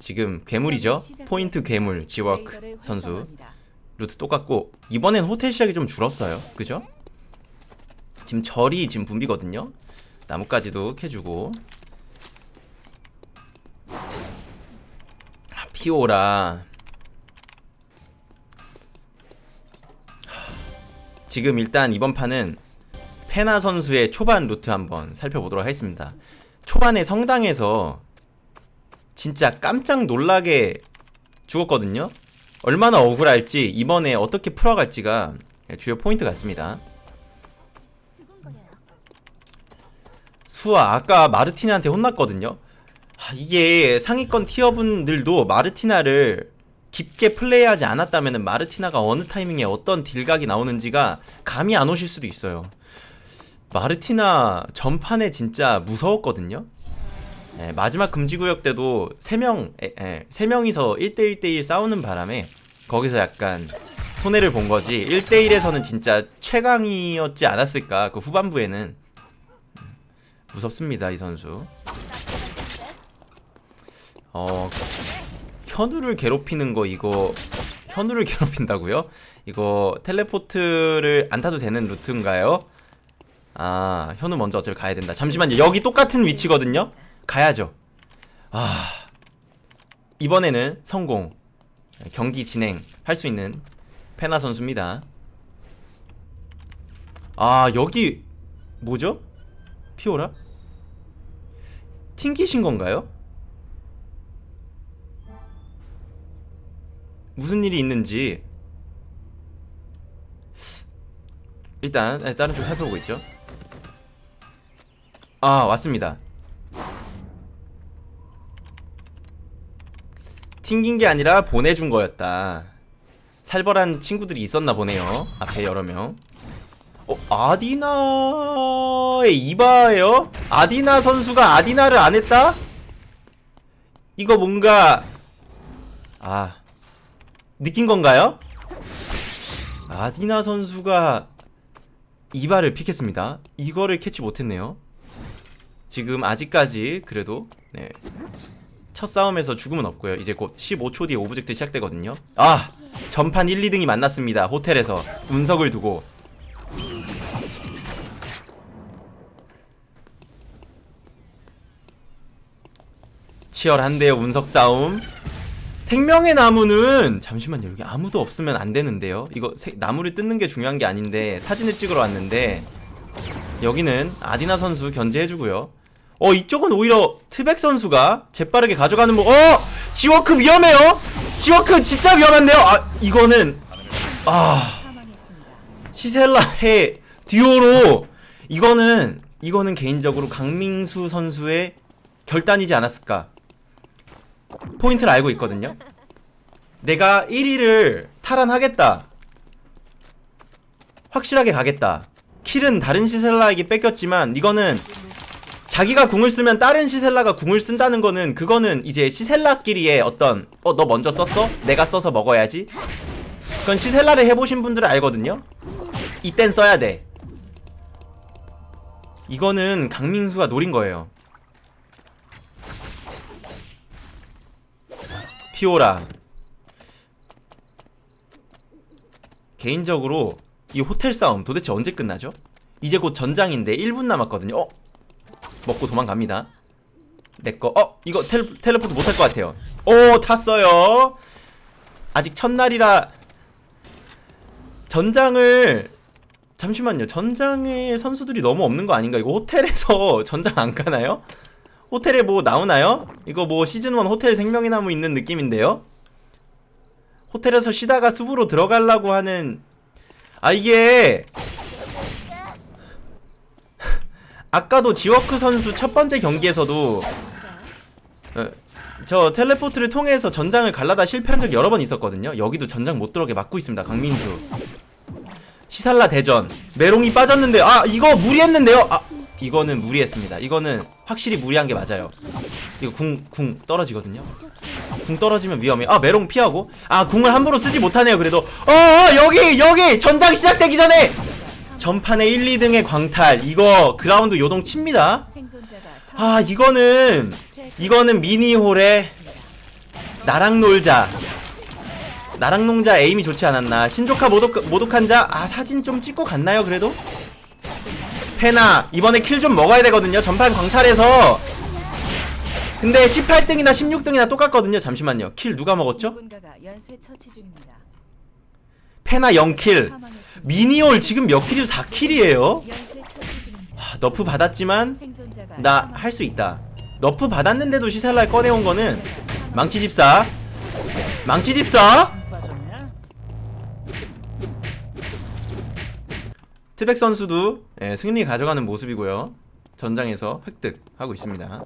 지금 괴물이죠? 포인트 괴물 지워크 선수. 루트 똑같고 이번엔 호텔 시작이 좀 줄었어요. 그죠? 지금 절이 지금 붐비거든요. 나뭇가지도 캐주고. 아, 피오라. 지금 일단 이번 판은 페나 선수의 초반 루트 한번 살펴보도록 하겠습니다. 초반에 성당에서 진짜 깜짝 놀라게 죽었거든요. 얼마나 억울할지 이번에 어떻게 풀어갈지가 주요 포인트 같습니다. 수아 아까 마르티나한테 혼났거든요. 아, 이게 상위권 티어분들도 마르티나를 깊게 플레이하지 않았다면 마르티나가 어느 타이밍에 어떤 딜각이 나오는지가 감이 안 오실 수도 있어요. 마르티나 전판에 진짜 무서웠거든요 예, 마지막 금지구역 때도 3명, 예, 예, 3명이서 1대1대1 싸우는 바람에 거기서 약간 손해를 본 거지 1대1에서는 진짜 최강이었지 않았을까 그 후반부에는 음, 무섭습니다 이 선수 어 현우를 괴롭히는 거 이거 현우를 괴롭힌다고요? 이거 텔레포트를 안 타도 되는 루트인가요? 아 현우 먼저 어차피 가야 된다 잠시만요 여기 똑같은 위치거든요? 가야죠 아 이번에는 성공 경기 진행 할 수 있는 페나 선수입니다 아 여기 뭐죠? 피오라? 튕기신 건가요? 무슨 일이 있는지 일단 네, 다른 쪽 살펴보고 있죠 아 왔습니다 튕긴 게 아니라 보내준 거였다 살벌한 친구들이 있었나 보네요 앞에 여러 명 어, 아디나의 이바예요? 아디나 선수가 아디나를 안 했다? 이거 뭔가 아 느낀 건가요? 아디나 선수가 이바를 픽했습니다 이거를 캐치 못했네요 지금 아직까지 그래도 네. 첫 싸움에서 죽음은 없고요. 이제 곧 15초 뒤에 오브젝트 시작되거든요. 아! 전판 1, 2등이 만났습니다. 호텔에서 운석을 두고. 치열한데요 운석 싸움. 생명의 나무는 잠시만요 여기 아무도 없으면 안 되는데요. 이거 세, 나무를 뜯는 게 중요한 게 아닌데 사진을 찍으러 왔는데 여기는 아디나 선수 견제해주고요 어 이쪽은 오히려 트백 선수가 재빠르게 가져가는 뭐 어! 지워크 위험해요! 지워크 진짜 위험한데요? 아 이거는 아 시셀라의 듀오로 이거는 이거는 개인적으로 강민수 선수의 결단이지 않았을까 포인트를 알고 있거든요 내가 1위를 탈환하겠다 확실하게 가겠다 킬은 다른 시셀라에게 뺏겼지만 이거는 자기가 궁을 쓰면 다른 시셀라가 궁을 쓴다는 거는 그거는 이제 시셀라끼리의 어떤 어 너 먼저 썼어? 내가 써서 먹어야지 그건 시셀라를 해보신 분들은 알거든요 이땐 써야 돼 이거는 강민수가 노린 거예요 피오라 개인적으로 이 호텔 싸움 도대체 언제 끝나죠? 이제 곧 전장인데 1분 남았거든요 어? 먹고 도망갑니다 내꺼 어? 이거 텔, 텔레포트 못할 것 같아요 오 탔어요 아직 첫날이라 전장을 잠시만요 전장에 선수들이 너무 없는 거 아닌가 이거 호텔에서 전장 안 가나요? 호텔에 뭐 나오나요? 이거 뭐 시즌1 호텔 생명의 나무 있는 느낌인데요? 호텔에서 쉬다가 숲으로 들어가려고 하는 아 이게 아까도 지워크 선수 첫 번째 경기에서도 어, 저 텔레포트를 통해서 전장을 갈라다 실패한 적 여러 번 있었거든요. 여기도 전장 못 들어오게 막고 있습니다 강민수. 시살라 대전. 메롱이 빠졌는데 아 이거 무리했는데요? 아 이거는 무리했습니다. 이거는 확실히 무리한 게 맞아요. 이거 궁, 궁 떨어지거든요. 궁 떨어지면 위험해. 아 메롱 피하고? 아 궁을 함부로 쓰지 못하네요 그래도. 어, 어 여기 여기! 전장 시작되기 전에 전판에 1, 2등의 광탈. 이거 그라운드 요동 칩니다. 아 이거는 이거는 미니홀에 나랑 놀자. 나랑 농자 에임이 좋지 않았나. 신조카 모독, 모독한 자 아 사진 좀 찍고 갔나요 그래도? 페나 이번에 킬 좀 먹어야 되거든요. 전판 광탈해서. 근데 18등이나 16등이나 똑같거든요. 잠시만요. 킬 누가 먹었죠? 페나 0킬. 사망했습니다. 미니올 지금 몇 킬이죠? 4킬이에요? 연쇄 처치 중입니다. 너프 받았지만 나 할 수 있다. 너프 받았는데도 시살날 꺼내온 거는 망치집사. 망치집사! 트백 선수도 예, 승리 가져가는 모습이고요. 전장에서 획득하고 있습니다.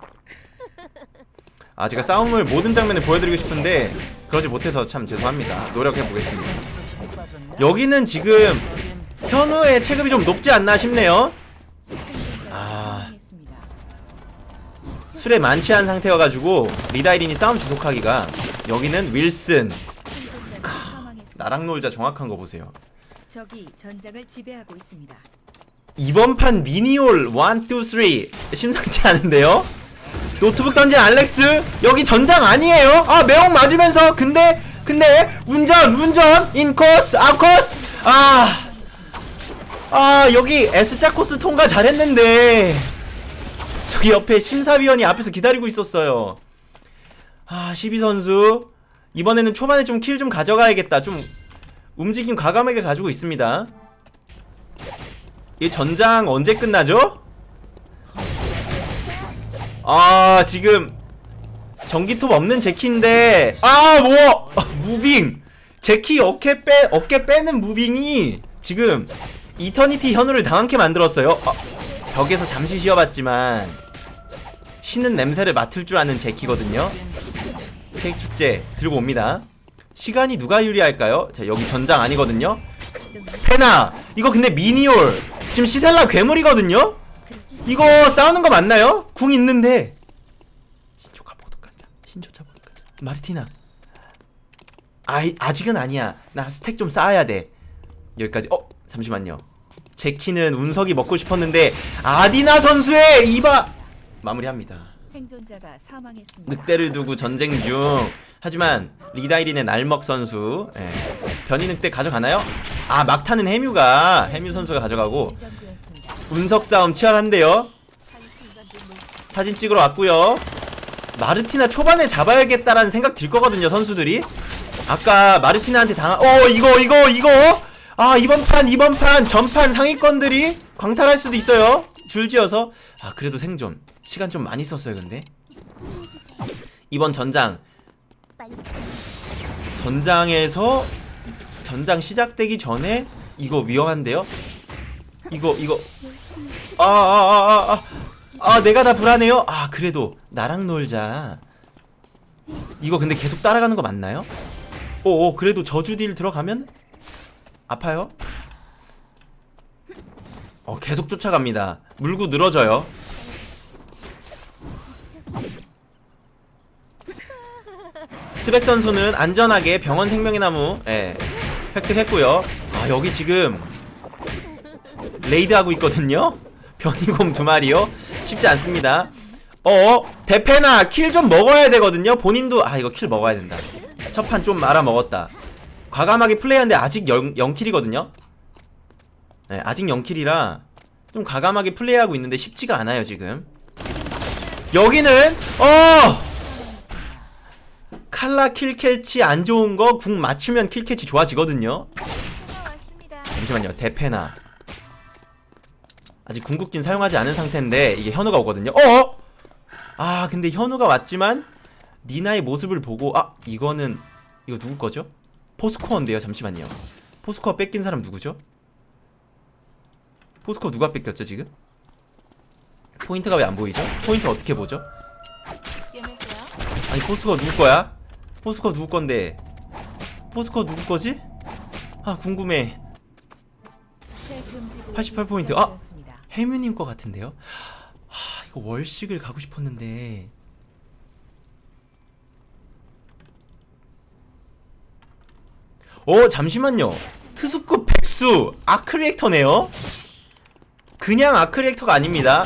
아 제가 싸움을 모든 장면을 보여드리고 싶은데 그러지 못해서 참 죄송합니다. 노력해 보겠습니다 여기는 지금 현우의 체급이 좀 높지 않나 싶네요 아. 술에 만취한 상태여가지고 리다이린이 싸움 지속하기가 여기는 윌슨 사망했습니다. 나랑 놀자 정확한 거 보세요 적이 전장을 지배하고 있습니다. 이번 판 미니올 1, 2, 3 심상치 않은데요? 노트북 던진 알렉스 여기 전장 아니에요? 아 매혹 맞으면서 근데 근데 운전 운전 인코스 아코스 아 아, 여기 S자 코스 통과 잘했는데. 저기 옆에 심사위원이 앞에서 기다리고 있었어요. 아 12선수. 이번에는 초반에 좀 킬좀 가져가야겠다. 좀 움직임 과감하게 가지고 있습니다. 이 전장 언제 끝나죠? 아 지금 전기톱 없는 제키인데 아뭐! 무빙! 제키 어깨 빼 어깨 빼는 무빙이 지금 이터니티 현우를 당황케 만들었어요. 아, 벽에서 잠시 쉬어봤지만 쉬는 냄새를 맡을 줄 아는 제키거든요. 케이크 축제 들고 옵니다. 시간이 누가 유리할까요? 자 여기 전장 아니거든요. 페나! 이거 근데 미니올! 지금 시셀라 괴물이거든요? 이거 싸우는 거 맞나요? 궁 있는데 신조카 보도가자 신조차 보도가자 마르티나. 아 아직은 아니야. 나 스택 좀 쌓아야 돼. 여기까지. 어 잠시만요. 제키는 운석이 먹고 싶었는데 아디나 선수의 이바! 마무리합니다. 생존자가 사망했습니다. 늑대를 두고 전쟁 중. 하지만 리다이린의 날먹 선수 예. 변이 늑대 가져가나요? 아 막타는 해뮤가 해뮤 선수가 가져가고. 운석 싸움 치열한데요. 사진 찍으러 왔고요 마르티나 초반에 잡아야겠다라는 생각 들 거거든요 선수들이. 아까 마르티나한테 당한 어 이거 이거 이거? 아 이번 판 이번 판 전판 상위권들이 광탈할 수도 있어요. 줄지어서. 아 그래도 생존. 시간 좀 많이 썼어요 근데. 이번 전장. 전장에서 전장 시작되기 전에 이거 위험한데요? 이거 이거. 아아아아 아, 아, 내가 다 불안해요? 아 그래도 나랑 놀자. 이거 근데 계속 따라가는 거 맞나요? 오오 그래도 저주 딜 들어가면? 아파요? 어 계속 쫓아갑니다. 물고 늘어져요. 트백 선수는 안전하게 병원 생명의 나무 예, 획득했고요. 아 여기 지금 레이드하고 있거든요? 변이곰 두 마리요 쉽지 않습니다. 어 대패나 킬 좀 먹어야 되거든요. 본인도 아 이거 킬 먹어야 된다. 첫 판 좀 말아 먹었다. 과감하게 플레이하는데 아직 0, 0킬이거든요. 네, 아직 0킬이라 좀 과감하게 플레이하고 있는데 쉽지가 않아요 지금. 여기는 어! 칼라 킬 캐치 안 좋은 거 궁 맞추면 킬 캐치 좋아지거든요. 잠시만요. 대패나 아직 궁극기는 사용하지 않은 상태인데 이게 현우가 오거든요 어? 아 근데 현우가 왔지만 니나의 모습을 보고 아 이거는 이거 누구 거죠? 포스코어인데요 잠시만요 포스코어 뺏긴 사람 누구죠? 포스코어 누가 뺏겼죠 지금? 포인트가 왜 안 보이죠? 포인트 어떻게 보죠? 아니 포스코어 누구 거야? 포스코어 누구 건데 포스코어 누구 거지? 아 궁금해 새 금지구 88 포인트. 아! 해뮤님 거 같은데요? 하, 이거 월식을 가고 싶었는데. 어 잠시만요. 트수급 백수 아크리액터네요. 그냥 아크리액터가 아닙니다.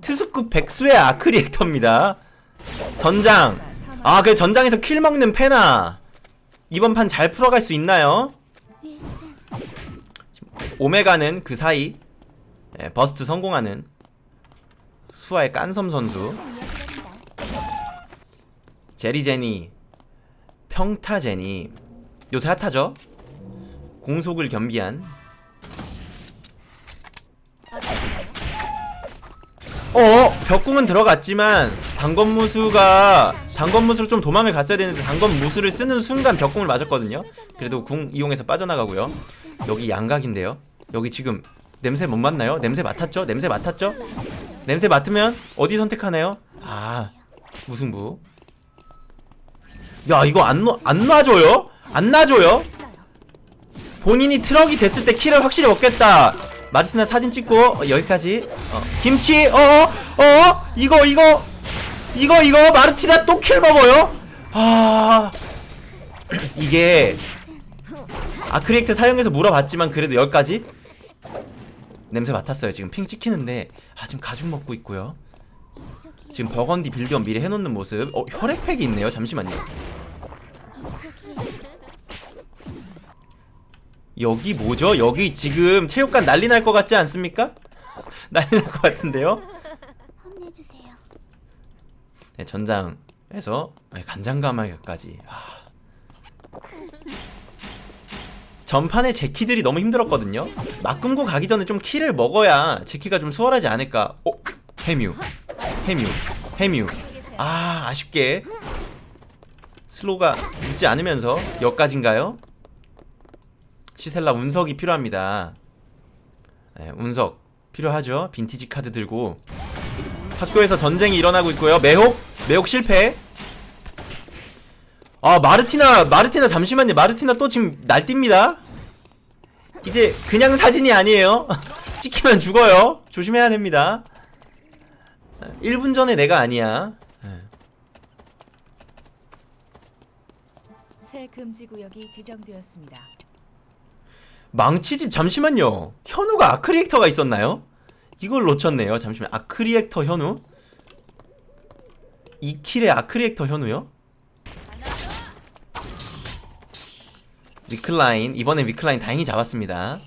트수급 백수의 아크리액터입니다. 전장. 아, 그 전장에서 kill 먹는 페나. 이번 판 잘 풀어갈 수 있나요? 오메가는 그 사이 예, burst 성공하는 수아의 깐섬 선수. 제리제니, 평타제니. 요새 핫하죠? 공속을 겸비한. 어, 벽궁은 들어갔지만 단검 무스가 단검 무스로 좀 도망을 갔어야 되는데 단검 무스를 쓰는 순간 벽궁을 맞았거든요. 그래도 궁 이용해서 빠져나가고요. 여기 양각인데요. 여기 지금 냄새 못 맡나요? 냄새 맡았죠? 냄새 맡았죠? 냄새 맡으면 어디 선택하나요? 아, 무승부. 야, 이거 안, 놔- 안 놔줘요? 안 놔줘요? 본인이 트럭이 됐을 때 kill을 확실히 얻겠다. 마르티나 사진 찍고 어, 여기까지. 어, 김치. 어, 어, 어, 이거 이거 이거 이거 마르티나 또 kill 먹어요? 아, 이게 아크리액트 사용해서 물어봤지만 그래도 여기까지 냄새 맡았어요. 지금 ping 찍히는데 아 지금 가죽 먹고 있고요. 지금 버건디 빌드업 미리 해놓는 모습. 어 혈액팩이 있네요. 잠시만요. 여기 뭐죠? 여기 지금 체육관 난리 날 것 같지 않습니까? 난리 날 것 같은데요? 네, 전장에서 아니, 간장가마까지 아. 전판에 제키들이 너무 힘들었거든요. 막 끊고 가기 전에 좀 키를 먹어야 제키가 좀 수월하지 않을까. 어? 해뮤. 해뮤. 해뮤. 아 아쉽게. 슬로가 늦지 않으면서 여기까지인가요? 시셀라 운석이 필요합니다. 네, 운석 필요하죠. 빈티지 카드 들고. 학교에서 전쟁이 일어나고 있고요. 매혹? 매혹 실패. 아 마르티나 마르티나 잠시만요. 마르티나 또 지금 날뜁니다. 이제 그냥 사진이 아니에요. 찍히면 죽어요. 조심해야 됩니다. 1분 전에 내가 아니야. 새 금지 구역이 지정되었습니다. 망치집 잠시만요. 현우가 아크리액터가 있었나요? 이걸 놓쳤네요. 잠시만. 아크리액터 현우? 2킬의 아크리액터 현우요? 위클라인 이번엔 위클라인 다행히 잡았습니다.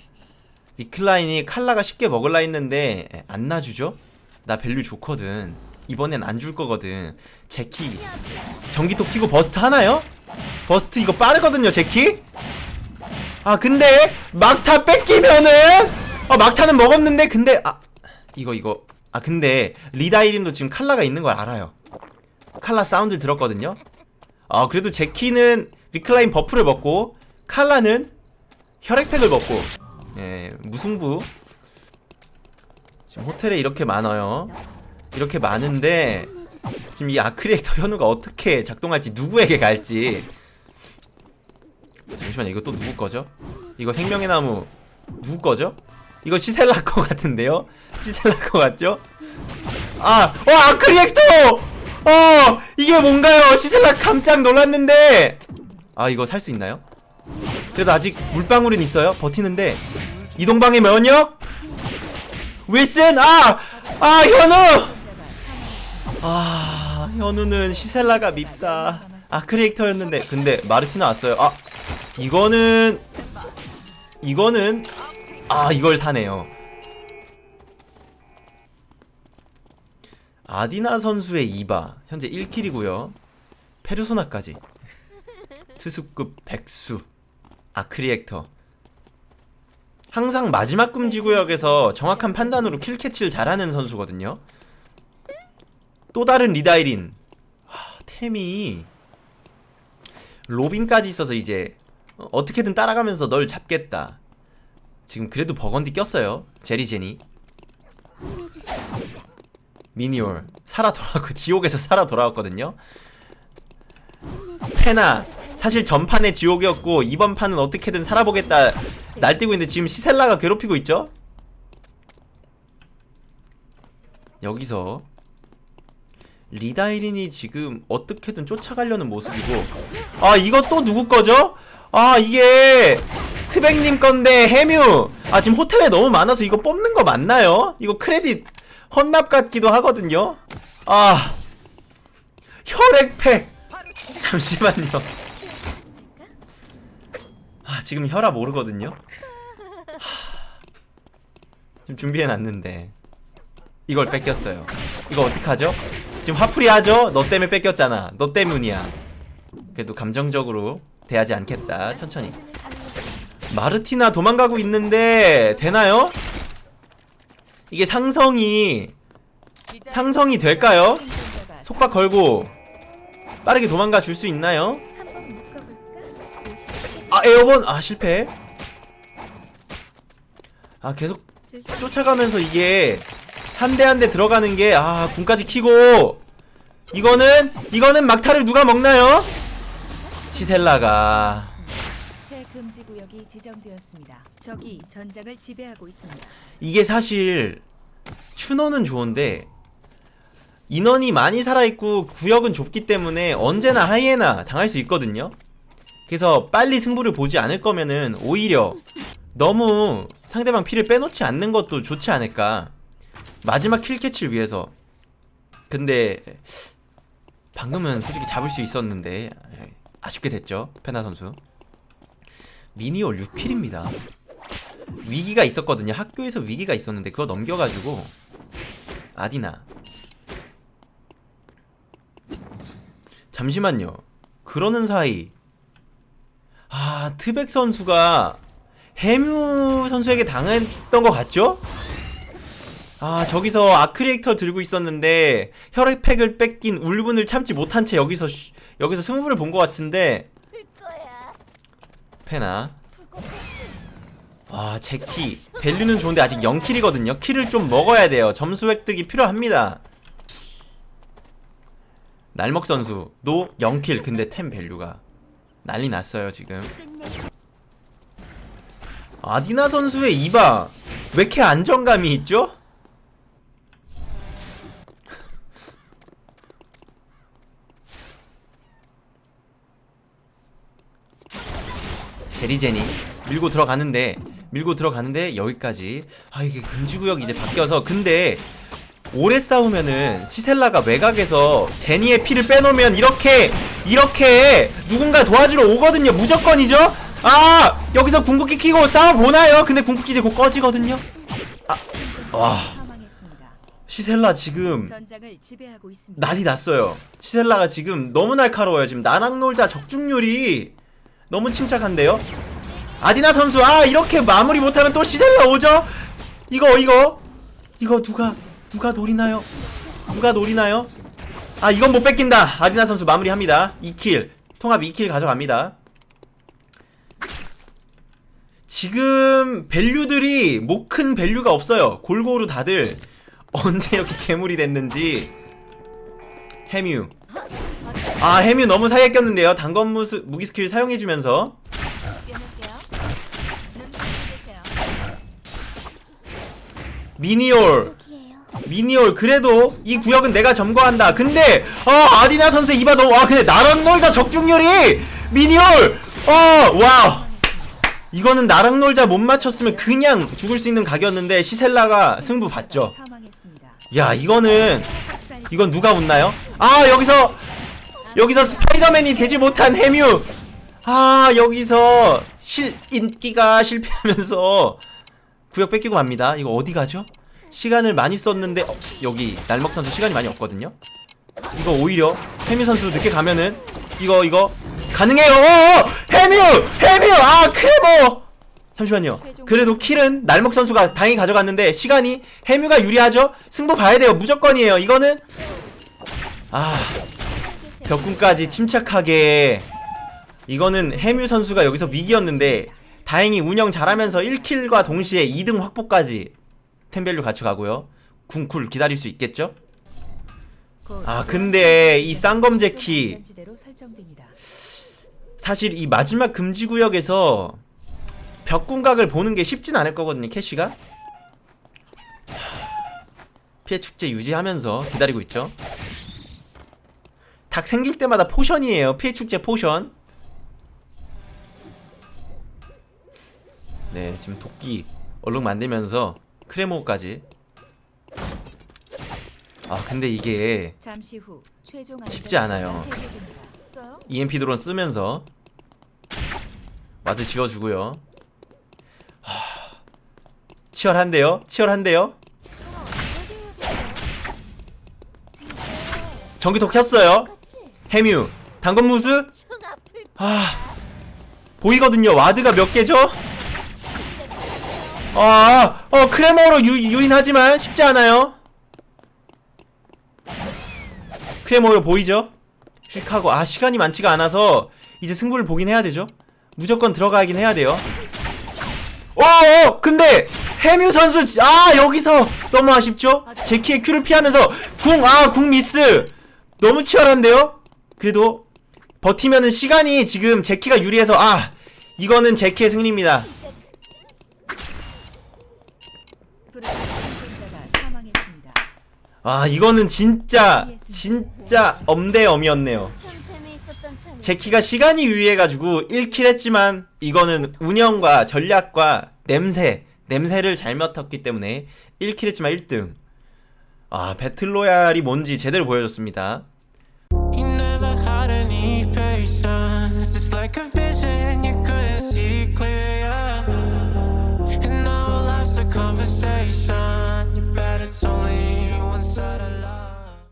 위클라인이 칼라가 쉽게 먹을라 했는데 에, 안 놔주죠? 나 value 좋거든. 이번엔 안 줄 거거든. 제키 전기톱 키고 burst 하나요? burst 이거 빠르거든요, 제키? 아 근데 막타 뺏기면은 아 막타는 먹었는데 근데 아 이거 이거 아 근데 리다이린도 지금 칼라가 있는 걸 알아요 칼라 사운드 들었거든요 아 그래도 제키는 위클라인 buff를 먹고 칼라는 혈액팩을 먹고 예 무승부 지금 호텔에 이렇게 많아요 이렇게 많은데. 지금 이 아크리에이터 현우가 어떻게 작동할지 누구에게 갈지 잠시만요 이거 또 누구 거죠? 이거 생명의 나무 누구 거죠? 이거 시셀라 거 같은데요? 시셀라 거 같죠? 아! 어! 아크리액터! 어! 이게 뭔가요? 시셀라 깜짝 놀랐는데 아 이거 살 수 있나요? 그래도 아직 물방울은 있어요. 버티는데. 이동방의 면역? 윌슨! 아! 아 현우! 아 현우는 시셀라가 밉다. 아 크리에이터였는데. 근데 마르티나 왔어요. 아 이거는 이거는 아 이걸 사네요. 아디나 선수의 이바. 현재 1킬이고요. 페르소나까지. 투수급 백수 아크리액터. 항상 마지막 금지 구역에서 정확한 판단으로 kill 캐치를 잘하는 선수거든요. 또 다른 리다이린. 하, 템이. 로빈까지 있어서 이제 어, 어떻게든 따라가면서 널 잡겠다. 지금 그래도 버건디 꼈어요. 제리제니. 미니올. 살아 돌아왔고 지옥에서 살아 돌아왔거든요. 페나 사실 전판의 지옥이었고 이번 판은 어떻게든 살아보겠다 날뛰고 있는데 지금 시셀라가 괴롭히고 있죠 여기서 리다이린이 지금 어떻게든 쫓아가려는 모습이고 아 이거 또 누구 거죠? 아 이게 트백님 건데 해뮤 아 지금 호텔에 너무 많아서 이거 뽑는 거 맞나요? 이거 크레딧 헌납 같기도 하거든요 아 혈액팩 잠시만요. 아, 지금 혈압 오르거든요. 하, 지금 준비해 놨는데 이걸 뺏겼어요. 이거 어떡하죠? 지금 화풀이 하죠? 너 때문에 뺏겼잖아. 너 때문이야. 그래도 감정적으로 대하지 않겠다. 천천히. 마르티나 도망가고 있는데 되나요? 이게 상성이 상성이 될까요? 속박 걸고 빠르게 도망가 줄 수 있나요? 아 에어본 아 실패. 아 계속. 쫓아가면서 이게 한 대 한 대 들어가는 게 아 군까지 키고 이거는 이거는 막타를 누가 먹나요? 시셀라가 새 금지 구역이 지정되었습니다. 적이 전장을 지배하고 있습니다. 이게 사실 추노는 좋은데 인원이 많이 살아있고 구역은 좁기 때문에 언제나 하이에나 당할 수 있거든요. 그래서 빨리 승부를 보지 않을 거면은 오히려 너무 상대방 피를 빼놓지 않는 것도 좋지 않을까. 마지막 킬캐치를 위해서. 근데 방금은 솔직히 잡을 수 있었는데 아쉽게 됐죠. 페나 선수. 미니올 6킬입니다. 위기가 있었거든요. 학교에서 위기가 있었는데 그거 넘겨가지고 아디나 잠시만요. 그러는 사이 아 트백 선수가 해뮤 선수에게 당했던 것 같죠? 아 저기서 아크리에이터 들고 있었는데 혈액팩을 뺏긴 울분을 참지 못한 채 여기서 쉬- 여기서 승부를 본 것 같은데. 페나. 아 제키. value는 좋은데 아직 0 kill이거든요. kill을 좀 먹어야 돼요. 점수 획득이 필요합니다. 날먹 선수. 도 0 kill. 근데 템 value가 난리 났어요 지금. 아디나 선수의 이바 왜 이렇게 안정감이 있죠? 제리제니 밀고 들어가는데 밀고 들어가는데 여기까지 아 이게 금지구역 이제 바뀌어서 근데 오래 싸우면은 시셀라가 외곽에서 제니의 피를 빼놓으면 이렇게 이렇게 누군가 도와주러 오거든요 무조건이죠 아 여기서 궁극기 키고 싸워보나요 근데 궁극기 이제 곧 꺼지거든요 와 사망했습니다. 시셀라 지금. 난리 났어요. 시셀라가 지금 너무 날카로워요. 지금 나낙놀자 적중률이 너무 침착한데요. 아디나 선수 아 이렇게 마무리 못하면 또 시셀라 오죠? 이거 이거 이거 누가 누가 노리나요? 누가 노리나요? 아 이건 못 뺏긴다. 아디나 선수 마무리합니다. 2킬 통합 2킬 가져갑니다. 지금 value들이 못 큰 value가 없어요. 골고루 다들 언제 이렇게 괴물이 됐는지 해뮤 아 해뮤 너무 사이에 꼈는데요 단검 무스, 무기 스킬 사용해주면서. 미니올. 미니올 그래도 이 구역은 내가 점거한다 근데 어 아디나 선수 이바 너무 아 근데 나랑 놀자 적중률이 미니올 어와 이거는 나랑 놀자 못 맞췄으면 그냥 죽을 수 있는 각이었는데 시셀라가 승부 봤죠. 야 이거는 이건 누가 웃나요? 아 여기서 여기서 스파이더맨이 되지 못한 해뮤 아 여기서 실 인기가 실패하면서 구역 뺏기고 맙니다 이거 어디 가죠? 시간을 많이 썼는데 어, 여기 날먹 선수 시간이 많이 없거든요? 이거 오히려 해뮤 선수 늦게 가면은 이거 이거 가능해요! 어어! 해뮤 해뮤 아 크레모! 잠시만요. 그래도 킬은 날먹 선수가 당연히 가져갔는데 시간이 해뮤가 유리하죠? 승부 봐야 돼요. 무조건이에요. 이거는 아 벽군까지 침착하게. 이거는 해뮤 선수가 여기서 위기였는데 다행히 운영 잘하면서 1킬과 동시에 2등 확보까지 템 value 갖춰가고요 궁쿨 기다릴 수 있겠죠? 곧 아, 근데 이 쌍검 제키. 안전지대로 설정됩니다. 사실 이 마지막 금지구역에서 벽궁각을 보는 게 쉽진 않을 거거든요 캐시가 피의 축제 유지하면서 기다리고 있죠 닭 생길 때마다 포션이에요 피의 축제 포션 네 지금 도끼 얼룩 만들면서 크레모까지 아 근데 이게 쉽지 않아요. EMP 드론 쓰면서 ward 지워주고요. 하... 치열한데요? 치열한데요? 전기톱 켰어요. 해뮤 단검 무스 아 보이거든요. ward가 몇 개죠? 아, 어 크레모로 유, 유인하지만 쉽지 않아요. 크레모로 보이죠? 휙 하고 아 시간이 많지가 않아서 이제 승부를 보긴 해야 되죠. 무조건 들어가긴 해야 돼요. 어, 어 근데 해뮤 선수 지- 아 여기서 너무 아쉽죠? 제키의 Q를 피하면서 궁 아 궁 미스 너무 치열한데요? 그래도 버티면은 시간이 지금 제키가 유리해서 아 이거는 제키의 승리입니다. 진짜 프로토 생존자가 사망했습니다. 아 이거는 진짜 진짜 엄대엄이었네요. 제키가 시간이 유리해가지고 1킬 했지만 이거는 운영과 전략과 냄새 냄새를 잘 맡았기 때문에 1킬 했지만 1등. 아 배틀로얄이 뭔지 제대로 보여줬습니다